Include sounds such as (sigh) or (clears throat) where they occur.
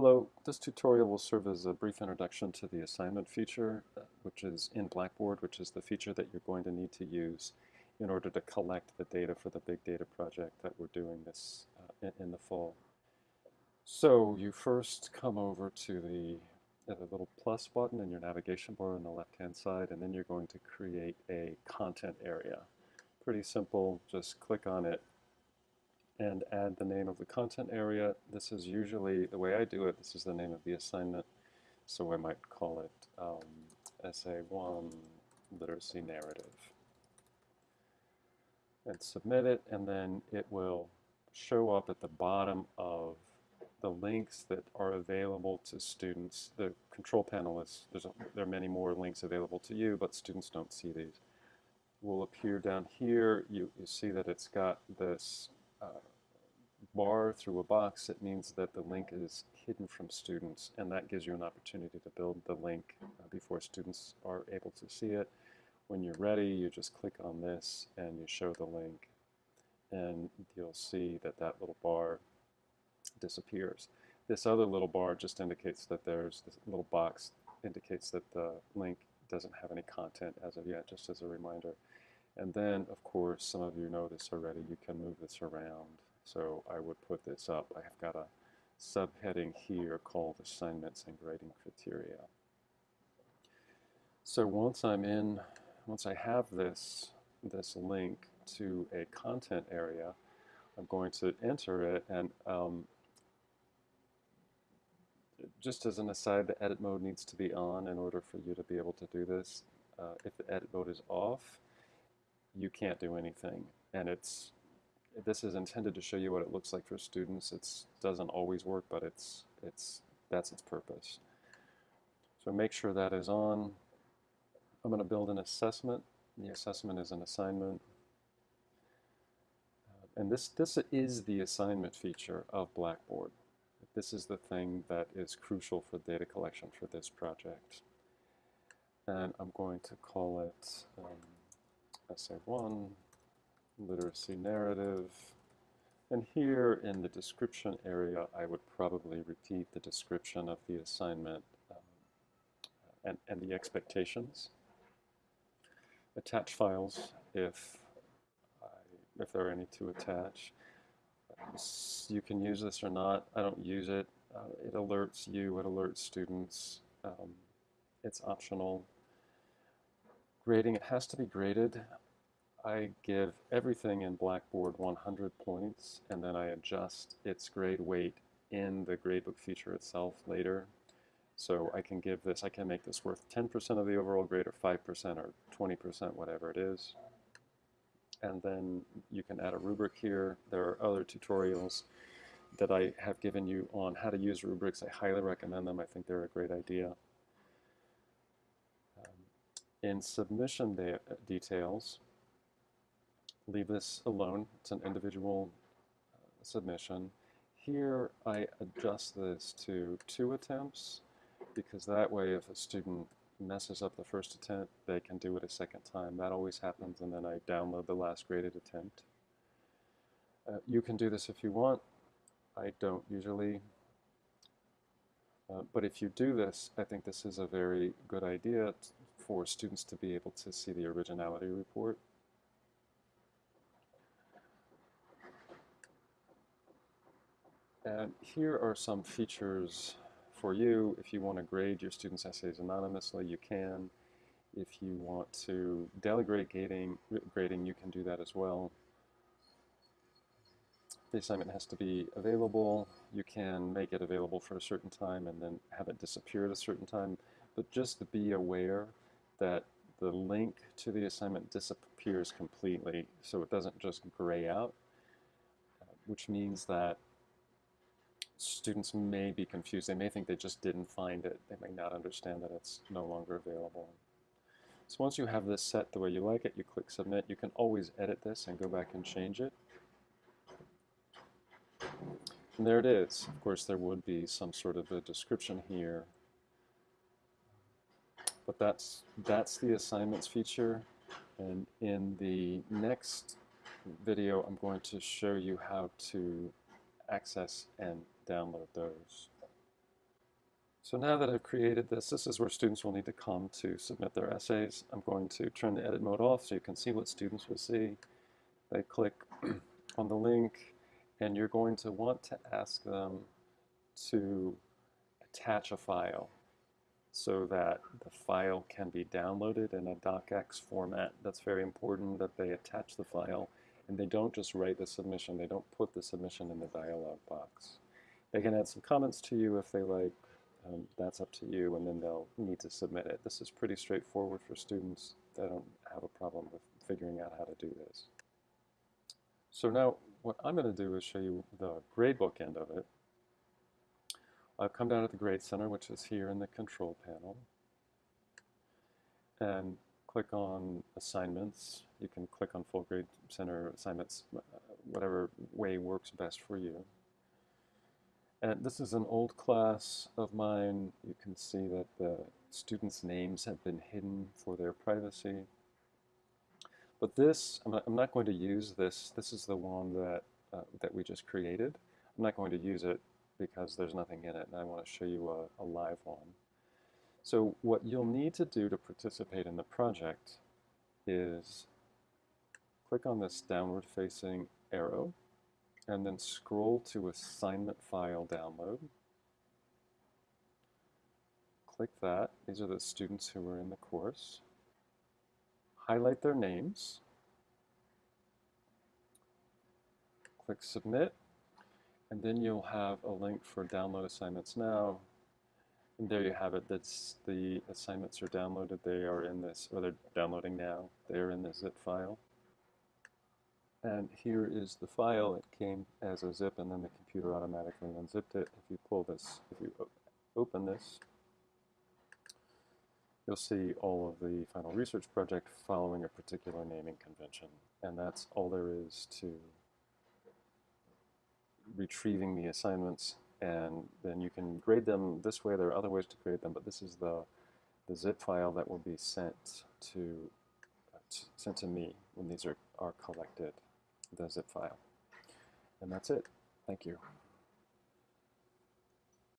Hello, this tutorial will serve as a brief introduction to the assignment feature, uh, which is in Blackboard, which is the feature that you're going to need to use in order to collect the data for the big data project that we're doing this uh, in, in, the fall. So you first come over to the, uh, the little plus button in your navigation bar on the left-hand side, and then you're going to create a content area. Pretty simple, just click on it and add the name of the content area. This is usually, the way I do it, this is the name of the assignment. So I might call it um, Essay 1 Literacy Narrative. And submit it, and then it will show up at the bottom of the links that are available to students. The control panel is, there's a, there are many more links available to you, but students don't see these. Will appear down here. You, you see that it's got this uh, bar through a box, it means that the link is hidden from students, and that gives you an opportunity to build the link uh, before students are able to see it. When you're ready, you just click on this and you show the link, and you'll see that that little bar disappears. This other little bar just indicates that there's this little box indicates that the link doesn't have any content as of yet, just as a reminder. And then, of course, some of you know this already, you can move this around. So I would put this up. I have got a subheading here called Assignments and Grading Criteria. So once I'm in, once I have this, this link to a content area, I'm going to enter it and um, just as an aside, the edit mode needs to be on in order for you to be able to do this. Uh, if the edit mode is off, you can't do anything. And it's this is intended to show you what it looks like for students. It doesn't always work, but it's it's that's its purpose. So make sure that is on. I'm going to build an assessment. The assessment is an assignment. Uh, and this, this is the assignment feature of Blackboard. This is the thing that is crucial for data collection for this project. And I'm going to call it um, SA1 literacy narrative. And here in the description area, I would probably repeat the description of the assignment um, and, and the expectations. Attach files if, I, if there are any to attach. You can use this or not. I don't use it. Uh, it alerts you, it alerts students. Um, it's optional. Grading, it has to be graded. I give everything in Blackboard 100 points, and then I adjust its grade weight in the gradebook feature itself later. So I can give this, I can make this worth 10% of the overall grade or 5% or 20%, whatever it is. And then you can add a rubric here. There are other tutorials that I have given you on how to use rubrics. I highly recommend them. I think they're a great idea. Um, in submission de details, leave this alone. It's an individual uh, submission. Here I adjust this to two attempts because that way if a student messes up the first attempt, they can do it a second time. That always happens and then I download the last graded attempt. Uh, you can do this if you want. I don't usually. Uh, but if you do this, I think this is a very good idea for students to be able to see the originality report. And here are some features for you. If you want to grade your students' essays anonymously, you can. If you want to delegate grading, grading, you can do that as well. The assignment has to be available. You can make it available for a certain time and then have it disappear at a certain time. But just be aware that the link to the assignment disappears completely, so it doesn't just gray out, which means that students may be confused. They may think they just didn't find it. They may not understand that it's no longer available. So once you have this set the way you like it, you click submit. You can always edit this and go back and change it. And there it is. Of course, there would be some sort of a description here. But that's, that's the assignments feature. And in the next video, I'm going to show you how to access and download those. So now that I've created this, this is where students will need to come to submit their essays. I'm going to turn the edit mode off so you can see what students will see. They click (clears throat) on the link and you're going to want to ask them to attach a file so that the file can be downloaded in a docx format. That's very important that they attach the file and they don't just write the submission. They don't put the submission in the dialog box. They can add some comments to you if they like. Um, that's up to you, and then they'll need to submit it. This is pretty straightforward for students. They don't have a problem with figuring out how to do this. So now what I'm going to do is show you the gradebook end of it. I've come down to the Grade Center, which is here in the control panel, and click on Assignments. You can click on Full Grade Center Assignments, uh, whatever way works best for you. And this is an old class of mine. You can see that the students' names have been hidden for their privacy. But this, I'm not, I'm not going to use this. This is the one that, uh, that we just created. I'm not going to use it because there's nothing in it, and I want to show you a, a live one. So what you'll need to do to participate in the project is click on this downward-facing arrow, and then scroll to assignment file download. Click that. These are the students who are in the course. Highlight their names. Click submit. And then you'll have a link for download assignments now. And there you have it. That's the assignments are downloaded. They are in this, or they're downloading now. They're in the zip file. And here is the file. It came as a zip, and then the computer automatically unzipped it. If you pull this, if you open this, you'll see all of the final research project following a particular naming convention. And that's all there is to retrieving the assignments and then you can grade them this way. There are other ways to grade them, but this is the, the zip file that will be sent to, uh, sent to me when these are, are collected, the zip file. And that's it. Thank you.